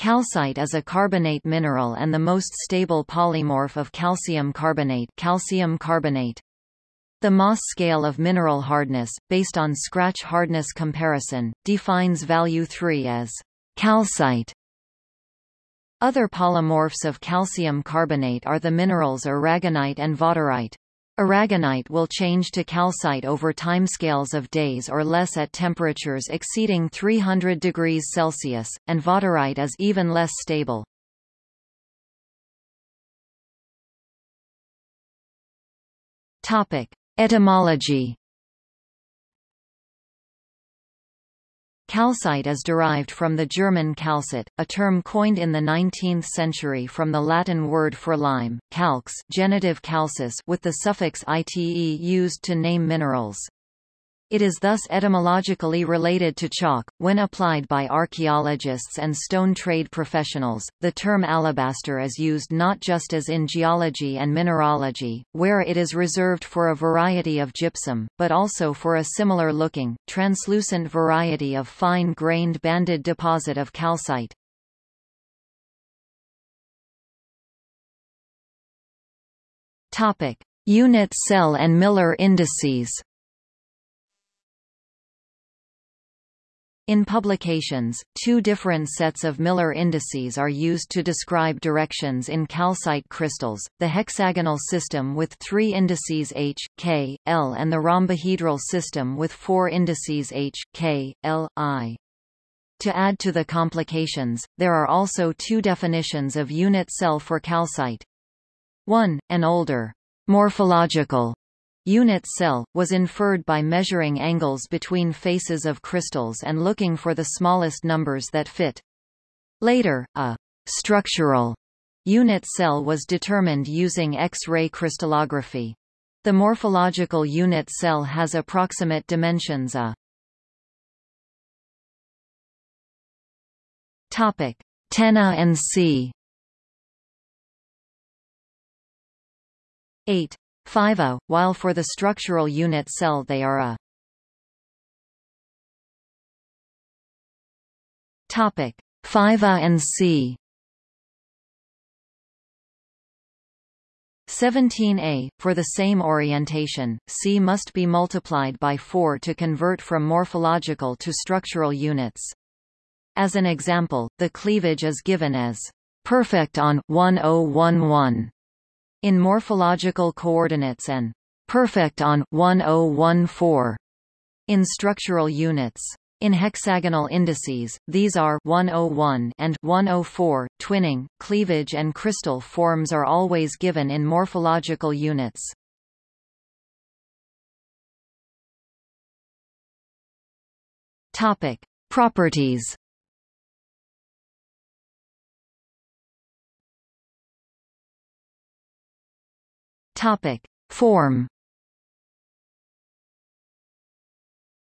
Calcite is a carbonate mineral and the most stable polymorph of calcium carbonate, calcium carbonate. The Mohs scale of mineral hardness, based on scratch hardness comparison, defines value 3 as calcite. Other polymorphs of calcium carbonate are the minerals aragonite and vaterite. Aragonite will change to calcite over timescales of days or less at temperatures exceeding 300 degrees Celsius, and vaterite is even less stable. Etymology Calcite is derived from the German calcit, a term coined in the 19th century from the Latin word for lime, calx genitive calcis with the suffix ite used to name minerals. It is thus etymologically related to chalk. When applied by archaeologists and stone trade professionals, the term alabaster is used not just as in geology and mineralogy, where it is reserved for a variety of gypsum, but also for a similar-looking, translucent variety of fine-grained banded deposit of calcite. Topic: Unit cell and Miller indices. In publications, two different sets of Miller indices are used to describe directions in calcite crystals, the hexagonal system with three indices H, K, L and the rhombohedral system with four indices H, K, L, I. To add to the complications, there are also two definitions of unit cell for calcite. 1. An older, morphological Unit cell, was inferred by measuring angles between faces of crystals and looking for the smallest numbers that fit. Later, a structural unit cell was determined using X-ray crystallography. The morphological unit cell has approximate dimensions a Topic: Tena and C. 8 5 a, while for the structural unit cell they are a. Topic 5 a and C 17a, for the same orientation, C must be multiplied by 4 to convert from morphological to structural units. As an example, the cleavage is given as perfect on 1011 in morphological coordinates and perfect on 1014 in structural units. In hexagonal indices, these are 101 and 104. Twinning, cleavage and crystal forms are always given in morphological units. Topic: Properties Topic: Form.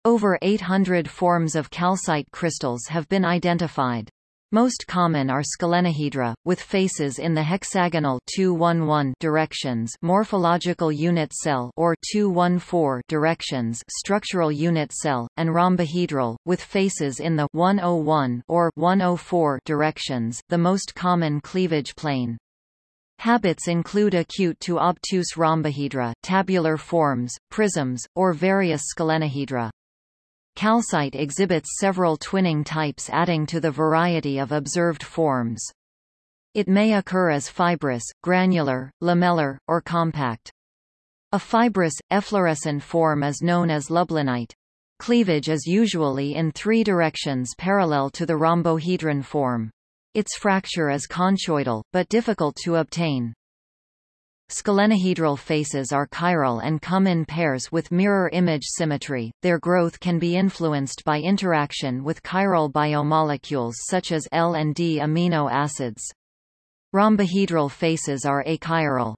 Over 800 forms of calcite crystals have been identified. Most common are scalenohedra, with faces in the hexagonal 211 directions morphological unit cell or 214 directions structural unit cell, and rhombohedral, with faces in the 101 or 104 directions the most common cleavage plane. Habits include acute to obtuse rhombohedra, tabular forms, prisms, or various scalenohedra. Calcite exhibits several twinning types adding to the variety of observed forms. It may occur as fibrous, granular, lamellar, or compact. A fibrous, efflorescent form is known as lublinite. Cleavage is usually in three directions parallel to the rhombohedron form. Its fracture is conchoidal, but difficult to obtain. Scalenohedral faces are chiral and come in pairs with mirror image symmetry. Their growth can be influenced by interaction with chiral biomolecules such as L and D amino acids. Rhombohedral faces are achiral.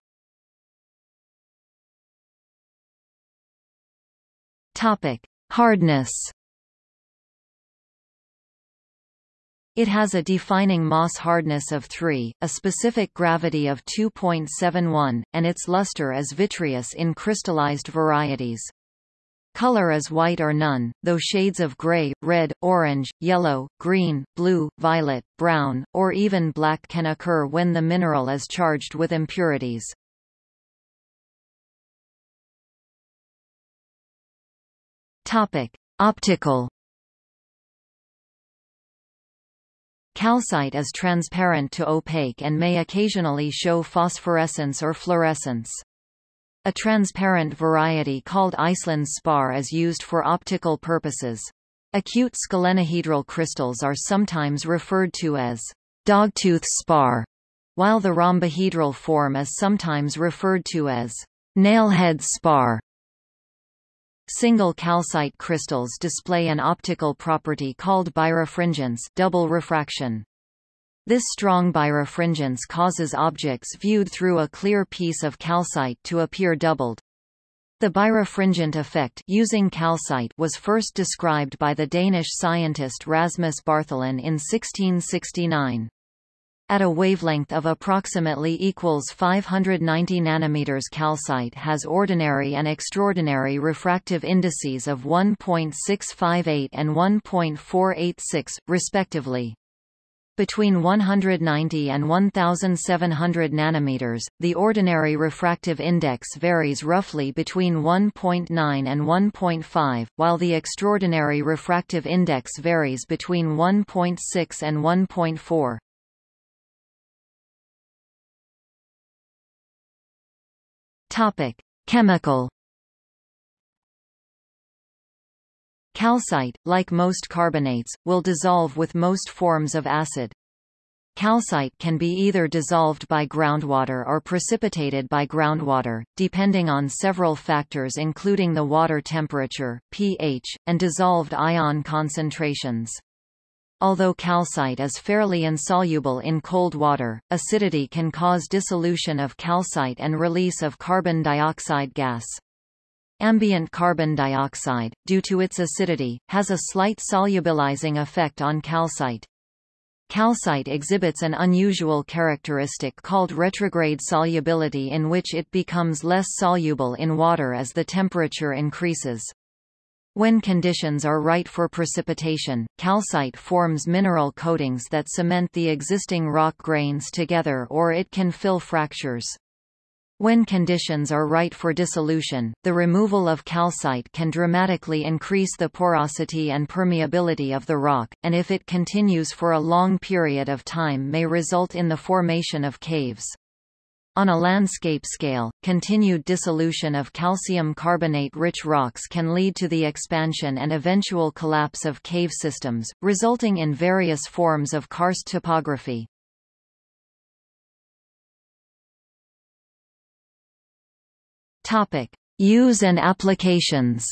Topic: Hardness It has a defining Mohs hardness of 3, a specific gravity of 2.71, and its luster is vitreous in crystallized varieties. Color is white or none, though shades of gray, red, orange, yellow, green, blue, violet, brown, or even black can occur when the mineral is charged with impurities. Topic: Optical Calcite is transparent to opaque and may occasionally show phosphorescence or fluorescence. A transparent variety called Iceland spar is used for optical purposes. Acute scalenohedral crystals are sometimes referred to as dogtooth spar, while the rhombohedral form is sometimes referred to as nailhead spar. Single calcite crystals display an optical property called birefringence double refraction. This strong birefringence causes objects viewed through a clear piece of calcite to appear doubled. The birefringent effect using calcite was first described by the Danish scientist Rasmus Bartholin in 1669. At a wavelength of approximately equals 590 nanometers calcite has ordinary and extraordinary refractive indices of 1.658 and 1.486, respectively. Between 190 and 1700 nanometers, the ordinary refractive index varies roughly between 1.9 and 1.5, while the extraordinary refractive index varies between 1.6 and 1.4. Topic: Chemical Calcite, like most carbonates, will dissolve with most forms of acid. Calcite can be either dissolved by groundwater or precipitated by groundwater, depending on several factors including the water temperature, pH, and dissolved ion concentrations. Although calcite is fairly insoluble in cold water, acidity can cause dissolution of calcite and release of carbon dioxide gas. Ambient carbon dioxide, due to its acidity, has a slight solubilizing effect on calcite. Calcite exhibits an unusual characteristic called retrograde solubility in which it becomes less soluble in water as the temperature increases. When conditions are right for precipitation, calcite forms mineral coatings that cement the existing rock grains together or it can fill fractures. When conditions are right for dissolution, the removal of calcite can dramatically increase the porosity and permeability of the rock, and if it continues for a long period of time may result in the formation of caves. On a landscape scale, continued dissolution of calcium carbonate-rich rocks can lead to the expansion and eventual collapse of cave systems, resulting in various forms of karst topography. Topic: Use and applications.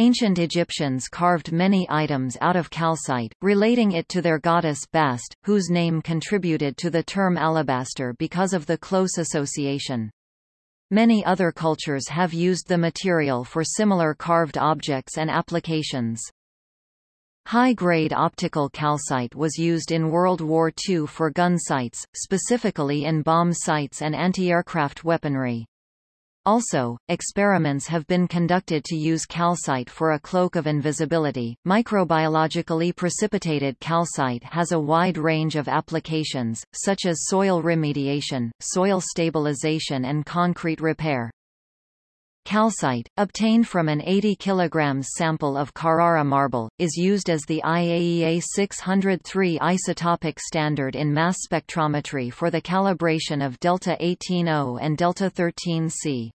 Ancient Egyptians carved many items out of calcite, relating it to their goddess Bast, whose name contributed to the term alabaster because of the close association. Many other cultures have used the material for similar carved objects and applications. High-grade optical calcite was used in World War II for gun sights, specifically in bomb sights and anti-aircraft weaponry. Also, experiments have been conducted to use calcite for a cloak of invisibility. Microbiologically precipitated calcite has a wide range of applications, such as soil remediation, soil stabilization and concrete repair. Calcite, obtained from an 80 kg sample of Carrara marble, is used as the IAEA 603 isotopic standard in mass spectrometry for the calibration of delta 18O and delta 13C.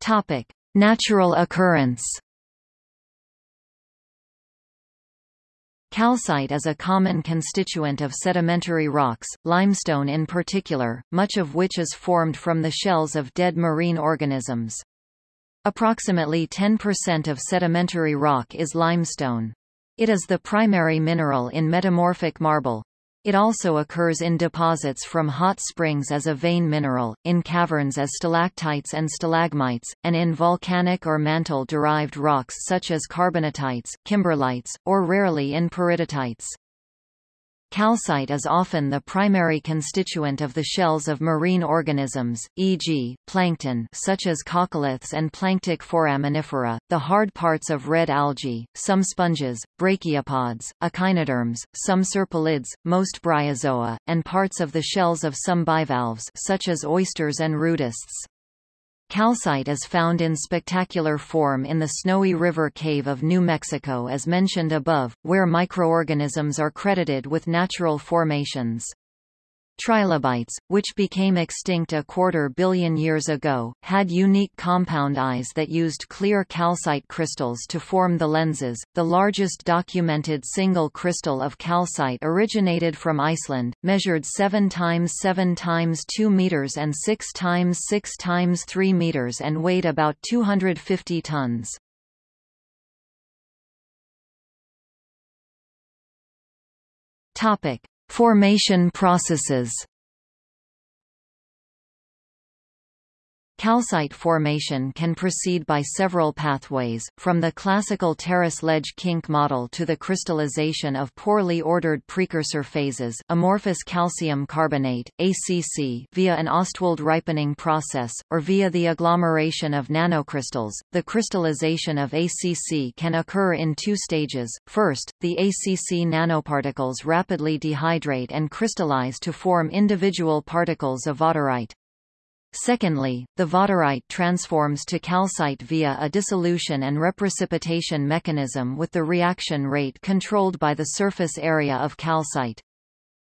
Topic: Natural occurrence. Calcite is a common constituent of sedimentary rocks, limestone in particular, much of which is formed from the shells of dead marine organisms. Approximately 10% of sedimentary rock is limestone. It is the primary mineral in metamorphic marble. It also occurs in deposits from hot springs as a vein mineral, in caverns as stalactites and stalagmites, and in volcanic or mantle-derived rocks such as carbonatites, kimberlites, or rarely in peridotites. Calcite is often the primary constituent of the shells of marine organisms, e.g., plankton such as coccoliths and planktic foraminifera, the hard parts of red algae, some sponges, brachiopods, echinoderms, some serpulids, most bryozoa, and parts of the shells of some bivalves such as oysters and rudists. Calcite is found in spectacular form in the Snowy River Cave of New Mexico as mentioned above, where microorganisms are credited with natural formations. Trilobites, which became extinct a quarter billion years ago, had unique compound eyes that used clear calcite crystals to form the lenses. The largest documented single crystal of calcite originated from Iceland, measured 7 times 7 times 2 meters and 6 times 6 times 3 meters and weighed about 250 tons. Topic: Formation processes Calcite formation can proceed by several pathways, from the classical terrace ledge kink model to the crystallization of poorly ordered precursor phases amorphous calcium carbonate, ACC via an Ostwald ripening process, or via the agglomeration of nanocrystals. The crystallization of ACC can occur in two stages. First, the ACC nanoparticles rapidly dehydrate and crystallize to form individual particles of vaterite. Secondly, the vaterite transforms to calcite via a dissolution and reprecipitation mechanism with the reaction rate controlled by the surface area of calcite.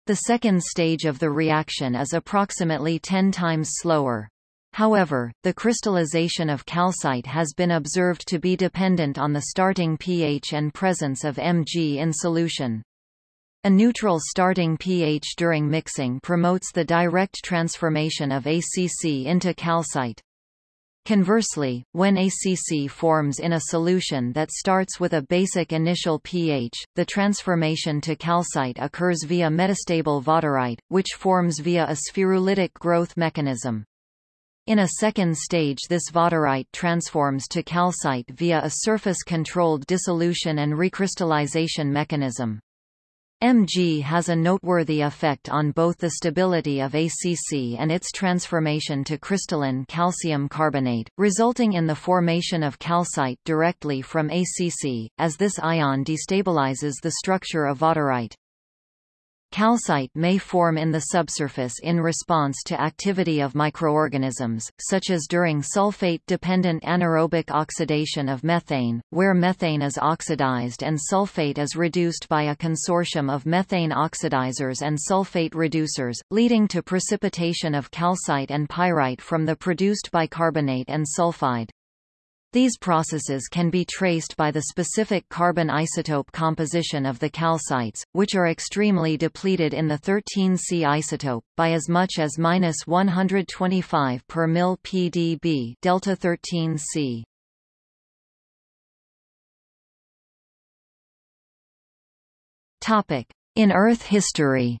The second stage of the reaction is approximately 10 times slower. However, the crystallization of calcite has been observed to be dependent on the starting pH and presence of Mg in solution. A neutral starting pH during mixing promotes the direct transformation of ACC into calcite. Conversely, when ACC forms in a solution that starts with a basic initial pH, the transformation to calcite occurs via metastable vaterite, which forms via a spherulitic growth mechanism. In a second stage this vaterite transforms to calcite via a surface-controlled dissolution and recrystallization mechanism. Mg has a noteworthy effect on both the stability of ACC and its transformation to crystalline calcium carbonate, resulting in the formation of calcite directly from ACC, as this ion destabilizes the structure of vaterite. Calcite may form in the subsurface in response to activity of microorganisms, such as during sulfate-dependent anaerobic oxidation of methane, where methane is oxidized and sulfate is reduced by a consortium of methane oxidizers and sulfate reducers, leading to precipitation of calcite and pyrite from the produced bicarbonate and sulfide. These processes can be traced by the specific carbon isotope composition of the calcites, which are extremely depleted in the 13C isotope, by as much as minus 125 per mil pdb delta 13C. Topic: In Earth history.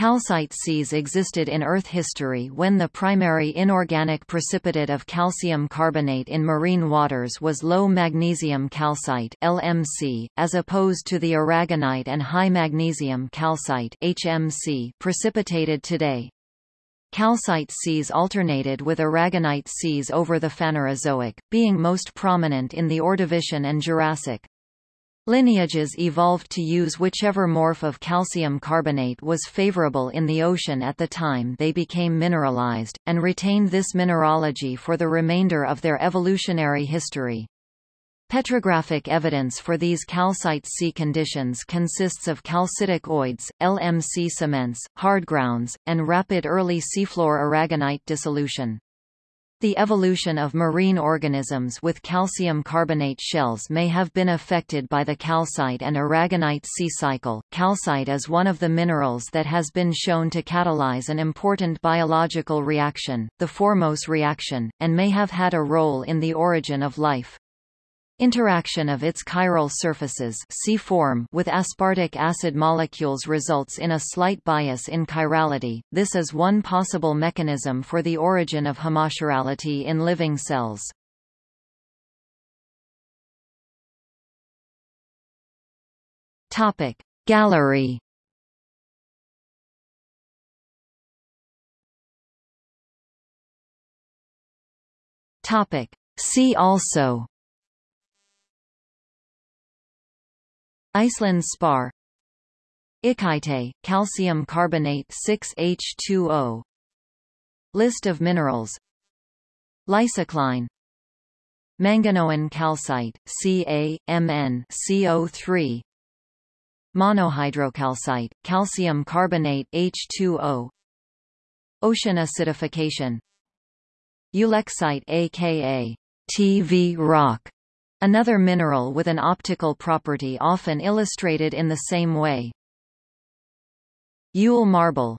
Calcite seas existed in Earth history when the primary inorganic precipitate of calcium carbonate in marine waters was low magnesium calcite LMC, as opposed to the aragonite and high magnesium calcite HMC precipitated today. Calcite seas alternated with aragonite seas over the Phanerozoic, being most prominent in the Ordovician and Jurassic. Lineages evolved to use whichever morph of calcium carbonate was favorable in the ocean at the time they became mineralized, and retained this mineralogy for the remainder of their evolutionary history. Petrographic evidence for these calcite sea conditions consists of calcitic ooids, LMC cements, hard grounds, and rapid early seafloor aragonite dissolution. The evolution of marine organisms with calcium carbonate shells may have been affected by the calcite and aragonite sea cycle. Calcite is one of the minerals that has been shown to catalyze an important biological reaction, the Formose reaction, and may have had a role in the origin of life. Interaction of its chiral surfaces C-form with aspartic acid molecules results in a slight bias in chirality. This is one possible mechanism for the origin of homochirality in living cells. Topic Gallery Topic See also Iceland spar. Ikaite, calcium carbonate 6H2O List of minerals. Lysocline. Manganoan calcite, Ca, CO3 Monohydrocalcite, calcium carbonate H2O Ocean acidification. Ulexite aka TV rock, another mineral with an optical property often illustrated in the same way. Yule marble